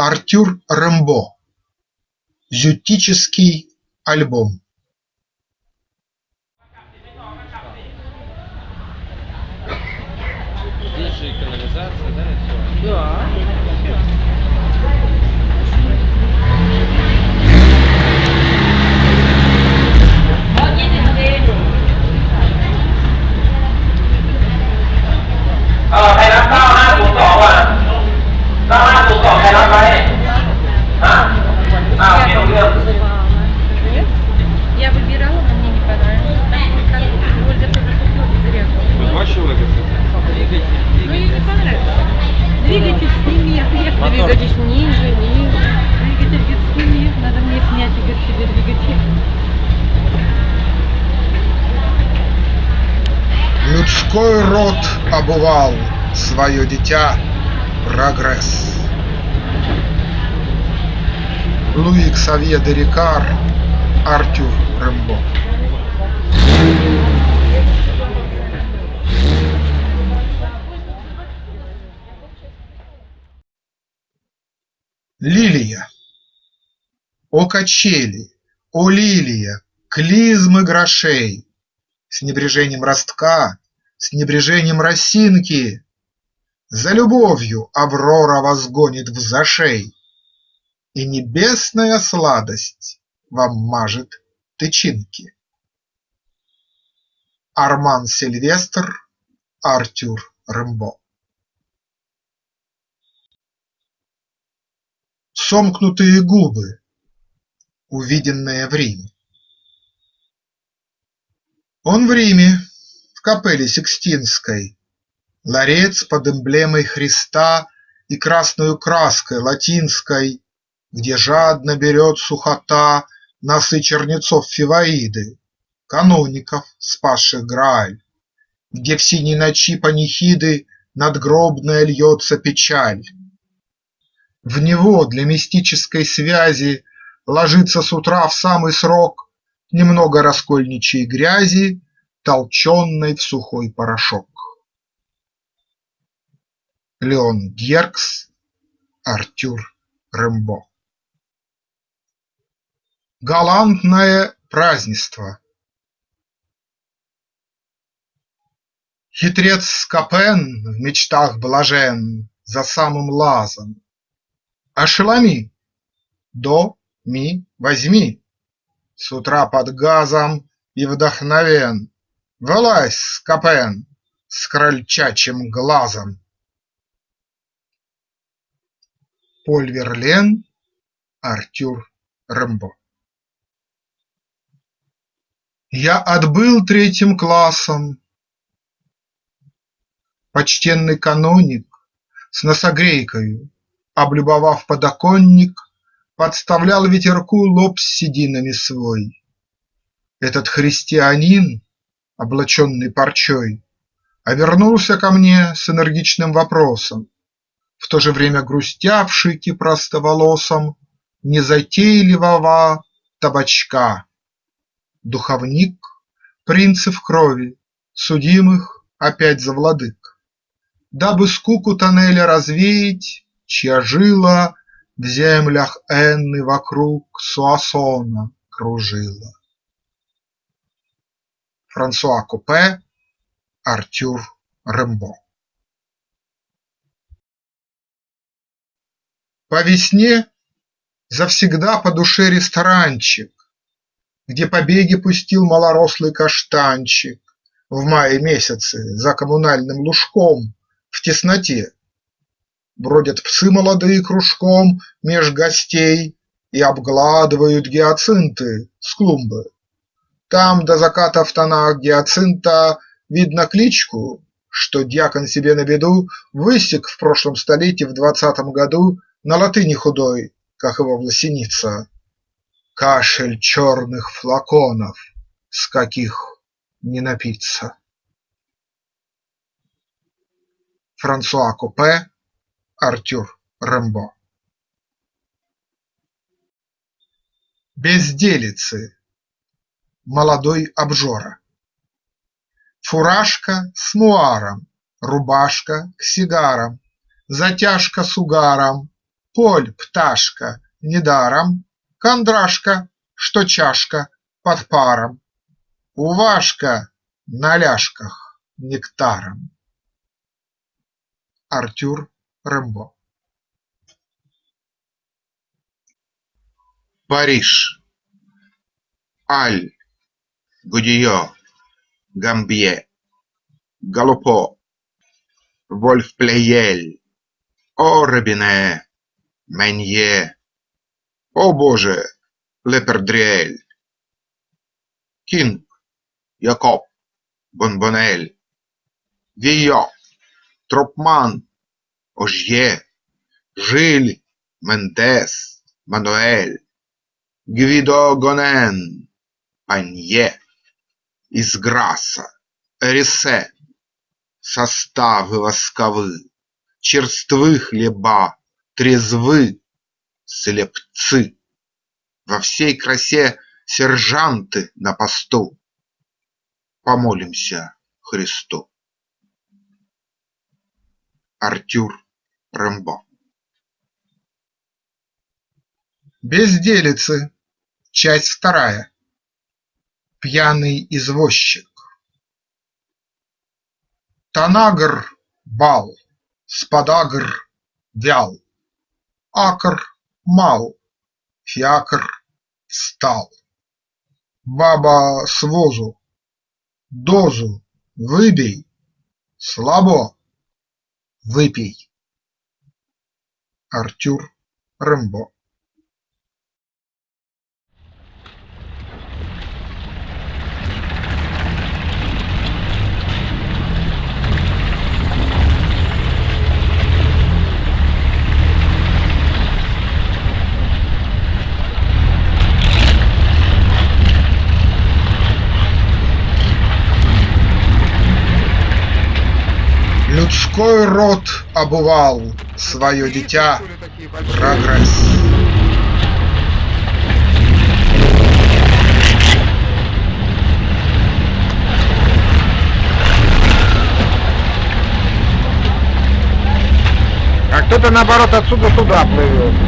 Артюр Рембо «Ютический альбом» Здесь же и канализация, да, и все? Да. Ờ, thầy làm двигатель ниже, ниже. Двигатель говорит, сними, надо мне снять, и себе двигатель. Людской род обувал свое дитя прогресс. Луи Ксавье де Рикар, Артюр Рембо. Лилия. О качели, о лилия, клизмы грошей, с небрежением ростка, с небрежением росинки. За любовью Аврора возгонит в зашей, И небесная сладость вам мажет тычинки. Арман Сильвестр, Артюр Рэмбо Сомкнутые губы, увиденное в Риме. Он в Риме, в капелле Сикстинской, Ларец под эмблемой Христа И красною краской латинской, Где жадно берет сухота Носы чернецов Фиваиды, Каноников, спасших Грааль, Где в синей ночи панихиды Надгробная льется печаль. В него для мистической связи Ложится с утра в самый срок Немного раскольничьей грязи, Толченной в сухой порошок. Леон Геркс, Артюр Рембо Галантное празднество Хитрец Скопен в мечтах блажен За самым лазом. Ошеломи! До, ми, возьми! С утра под газом и вдохновен, Вылазь, Скопен, с крольчачьим глазом. Поль Верлен, Артюр Рембо Я отбыл третьим классом. Почтенный каноник С носогрейкою, облюбовав подоконник, Подставлял ветерку лоб с сединами свой. Этот христианин, облаченный парчой, А вернулся ко мне с энергичным вопросом, В то же время грустявший простоволосом Незатейливого табачка. Духовник, принцев крови, судимых опять за владык, Дабы скуку тоннеля развеять, чья жила В землях Энны вокруг Суассона кружила. Франсуа Купе, Артюр Рембо По весне завсегда по душе ресторанчик, Где побеги пустил малорослый каштанчик В мае месяце за коммунальным лужком В тесноте. Бродят псы молодые кружком Меж гостей и обгладывают гиацинты с клумбы. Там до заката в тонах гиацинта Видно кличку, что дьякон себе на беду Высек в прошлом столетии в двадцатом году На латыни худой, как его власеница. Кашель черных флаконов, с каких не напиться. Франсуа Купе, Артюр Рембо Безделицы. Молодой обжора. Фуражка с муаром, рубашка к сигарам, Затяжка с угаром, поль, пташка, недаром, Кондрашка, что чашка под паром, Увашка на ляжках нектаром. Артюр Рембо Париж. Аль, Гудио, Гамбье, Галупо, Вольф-Плеель, О Робине, Менье, О боже, Лепердриэль, Кинг, Якоб, Бонбонель, Вийо, Тропман, Ожье, Жиль, Мендес, Мануэль, Гвидо Гонен, Панье, Изграса, Эрисе, Составы восковы, черствы хлеба, трезвы, слепцы, Во всей красе сержанты на посту. Помолимся Христу. Артюр Рембо Безделицы. Часть вторая. Пьяный извозчик. Танагр бал, спадагр вял, Акр мал, фиакр стал. Баба с возу, дозу выбей, слабо выпей. Артюр Рембо Людской род обувал свое дитя прогресс. А кто-то наоборот отсюда туда плывет.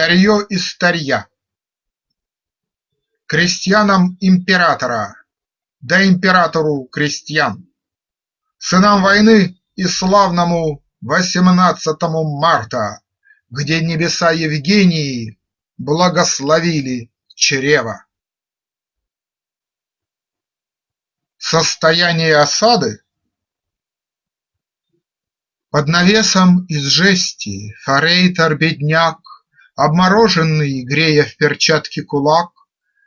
Старье из старья. Крестьянам императора, да императору крестьян, Сынам войны и славному восемнадцатому марта, Где небеса Евгении благословили чрево. Состояние осады Под навесом из жести. Форейтор-бедняк Обмороженный, грея в перчатке кулак,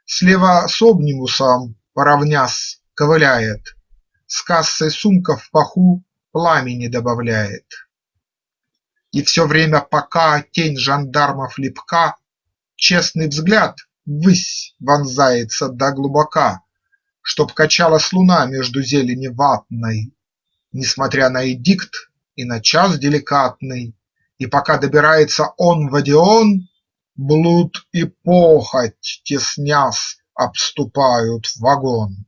Слева с обнимусом, поравнясь, ковыляет, С кассой сумка в паху пламени добавляет. И все время, пока тень жандармов липка, Честный взгляд ввысь вонзается до глубока, Чтоб качалась луна между зелени ватной, Несмотря на эдикт и на час деликатный, и пока добирается он в Одеон, Блуд и похоть, теснясь, обступают вагон.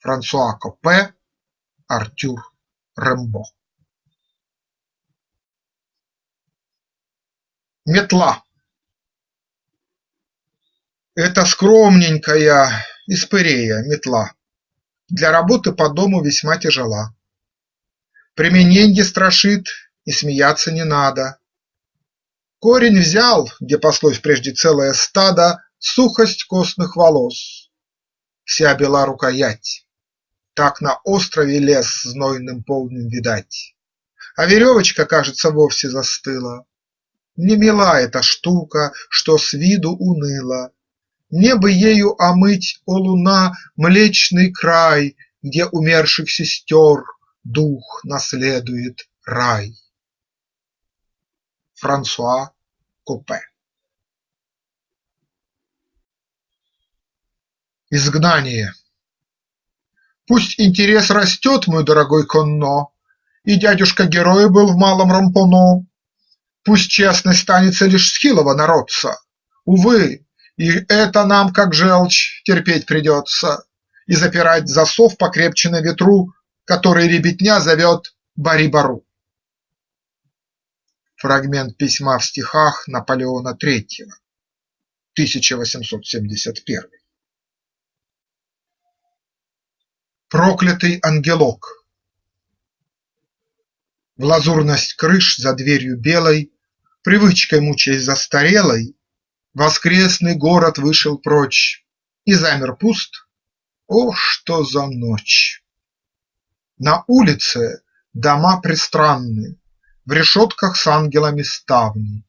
Франсуа Копе, Артюр Рембо Метла Это скромненькая испырея метла, Для работы по дому весьма тяжела. Примененье страшит и смеяться не надо. Корень взял, где паслось прежде целое стадо, Сухость костных волос, вся бела рукоять, Так на острове лес знойным полным видать. А веревочка, кажется, вовсе застыла. Не мила эта штука, что с виду уныла. Не бы ею омыть, о луна, Млечный край, где умерших сестер дух наследует рай. Франсуа Купе Изгнание. Пусть интерес растет, мой дорогой Конно, И дядюшка-герой был в малом Рампоно, Пусть честность станется лишь с хилого народца, Увы, и это нам, как желчь, терпеть придется, И запирать засов покрепче на ветру, Который ребятня зовет Бари-Бару. Фрагмент письма в стихах Наполеона III, 1871 Проклятый ангелок В лазурность крыш за дверью белой, Привычкой мучаясь застарелой, Воскресный город вышел прочь И замер пуст. О, что за ночь! На улице дома пристранны, В решетках с ангелами ставни.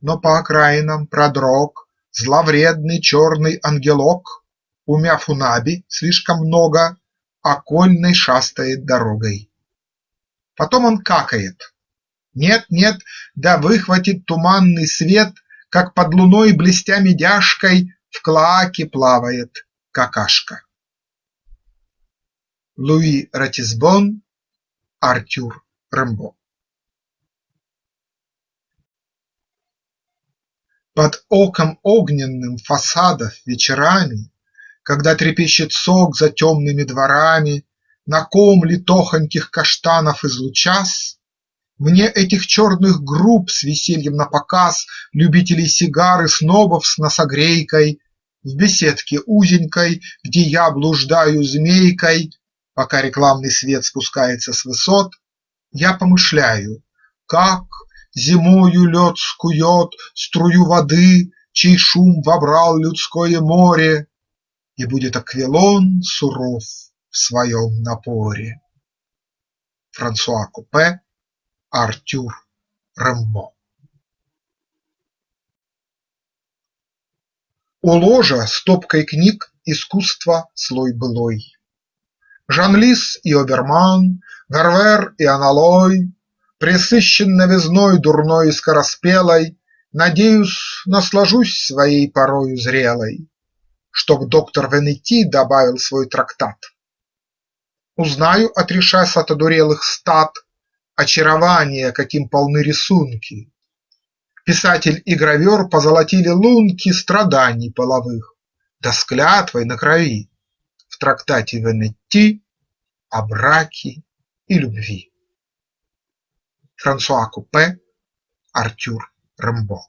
Но по окраинам продрог Зловредный черный ангелок, Умяв у Наби слишком много, Окольной шастает дорогой. Потом он какает. Нет, нет, да выхватит туманный свет, Как под луной блестя медяшкой В клоаке плавает какашка. Луи Ратисбон, Артюр Рембо Под оком огненным фасадов вечерами когда трепещет сок за темными дворами, На ком литохоньких каштанов излучас, Мне этих черных групп с весельем напоказ Любителей сигар и снобов с носогрейкой В беседке узенькой, где я блуждаю змейкой, Пока рекламный свет спускается с высот, Я помышляю, как зимою лед скует Струю воды, чей шум вобрал людское море, и будет Аквилон суров в своем напоре. Франсуа Купе, Артюр Рембо У ложа стопкой книг искусства слой былой. Жан-Лис и Оберман, Гарвер и Аналой, Пресыщен новизной дурной и скороспелой, Надеюсь, наслажусь своей порою зрелой чтоб доктор Венети добавил свой трактат. Узнаю, отрешась от одурелых стад, Очарование, каким полны рисунки. Писатель и гравер позолотили лунки Страданий половых, да с клятвой на крови В трактате Венетти о браке и любви. Франсуа Купе, Артюр Рембо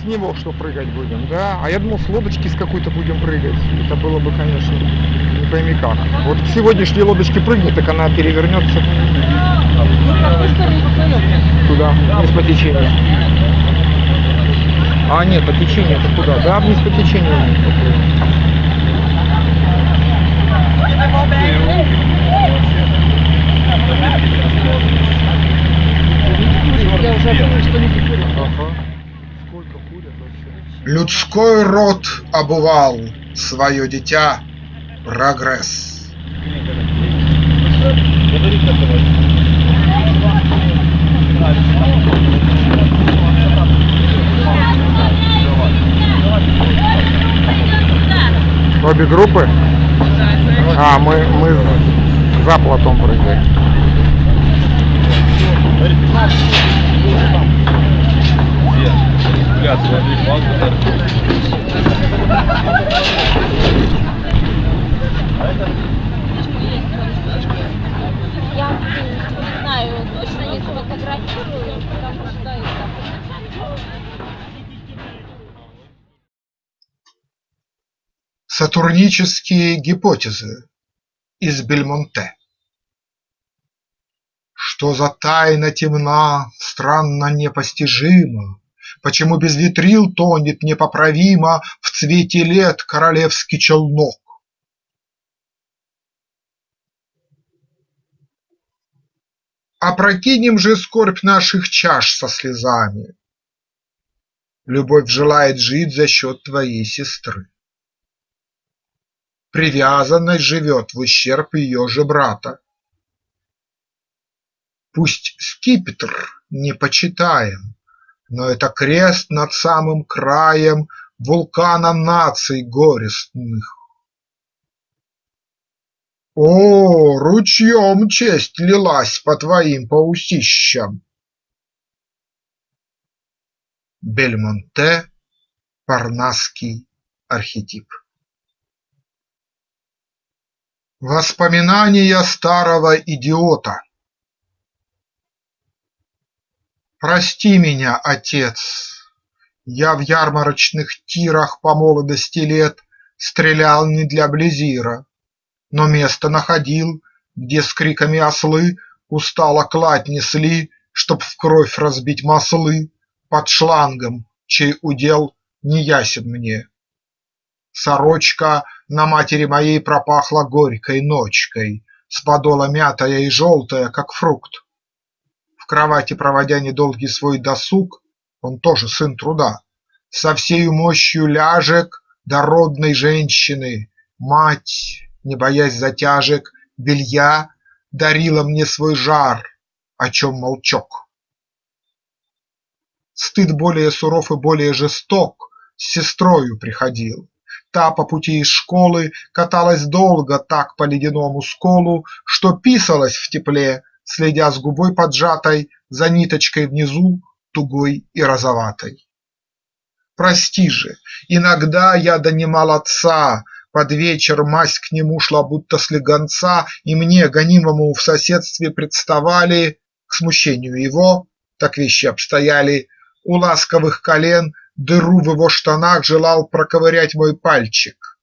С него что прыгать будем, да? А я думал, с лодочки с какой-то будем прыгать. Это было бы, конечно, не пойми как. Вот к сегодняшней лодочке прыгнет, так она перевернется. Туда, вниз по течению. А, нет, по течению это куда? Да, вниз по течению. Людской род обувал свое дитя прогресс. Обе группы? А, мы, мы за платом прыгаем. Я не знаю, точно не сфотографирую, потому что это... Сатурнические гипотезы из Бельмонте Что за тайна темна, странно непостижима, Почему без ветрил тонет непоправимо В цвете лет королевский челнок? Опрокинем же скорбь наших чаш со слезами, Любовь желает жить за счет твоей сестры. Привязанность живет в ущерб ее же брата. Пусть скипетр не почитаем, но это крест над самым краем Вулкана наций горестных. О, ручьем честь лилась по твоим паусищам! Бельмонте Парнасский архетип Воспоминания старого идиота Прости меня, отец, я в ярмарочных тирах по молодости лет Стрелял не для Близира, но место находил, Где с криками ослы устало кладь несли, Чтоб в кровь разбить маслы под шлангом, Чей удел не ясен мне. Сорочка на матери моей пропахла горькой ночкой, С подола мятая и желтая, как фрукт. В кровати проводя недолгий свой досуг, Он тоже сын труда, со всею мощью ляжек Дородной женщины, мать, не боясь затяжек, Белья дарила мне свой жар, о чем молчок. Стыд более суров и более жесток С сестрою приходил. Та по пути из школы Каталась долго так по ледяному сколу, Что писалась в тепле, следя с губой поджатой За ниточкой внизу тугой и розоватой. Прости же, иногда я донимал отца, Под вечер мась к нему шла будто слегонца, И мне, гонимому в соседстве, представали, К смущению его, так вещи обстояли, У ласковых колен дыру в его штанах Желал проковырять мой пальчик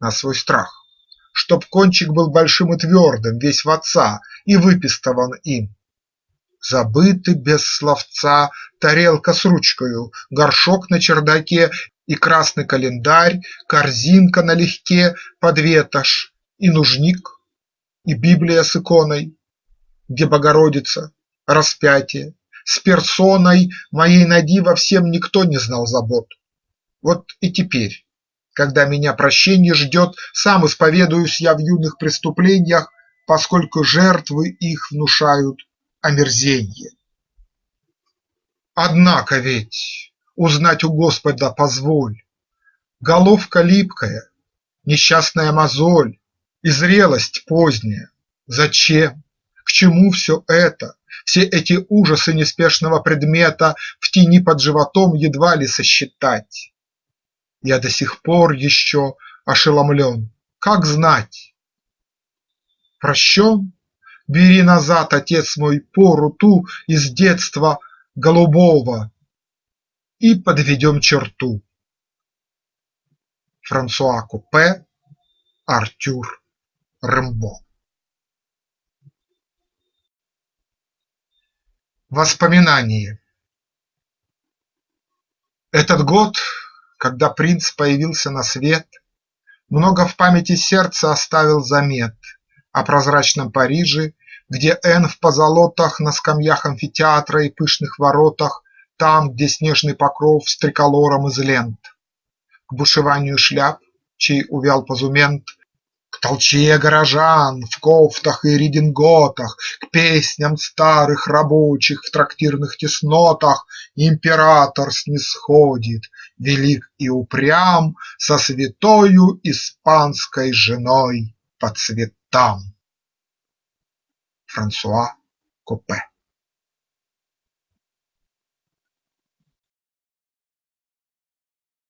на свой страх, Чтоб кончик был большим и твердым, весь в отца, И выпистован им. Забыты без словца тарелка с ручкою, горшок на чердаке И красный календарь, корзинка налегке под ветошь, И нужник, и Библия с иконой, Где Богородица, распятие, с персоной Моей ноги во всем никто не знал забот. Вот и теперь, когда меня прощенье ждет, Сам исповедуюсь я в юных преступлениях, Поскольку жертвы их внушают омерзенье. Однако ведь узнать у Господа позволь, Головка липкая, несчастная мозоль И зрелость поздняя. Зачем? К чему все это? Все эти ужасы неспешного предмета В тени под животом едва ли сосчитать. Я до сих пор еще ошеломлен. Как знать? Прощен? Бери назад, отец мой, пору ту Из детства голубого И подведем черту. Франсуа Купе, Артюр Рембо Воспоминание Этот год, когда принц появился на свет, Много в памяти сердца оставил замет о прозрачном Париже, Где Н в позолотах на скамьях амфитеатра И пышных воротах, там, где снежный покров С триколором из лент, К бушеванию шляп, чей увял позумент, К толчее горожан в кофтах и рединготах, К песням старых рабочих в трактирных теснотах Император снисходит, велик и упрям, Со святою испанской женой по цветам. Франсуа Копе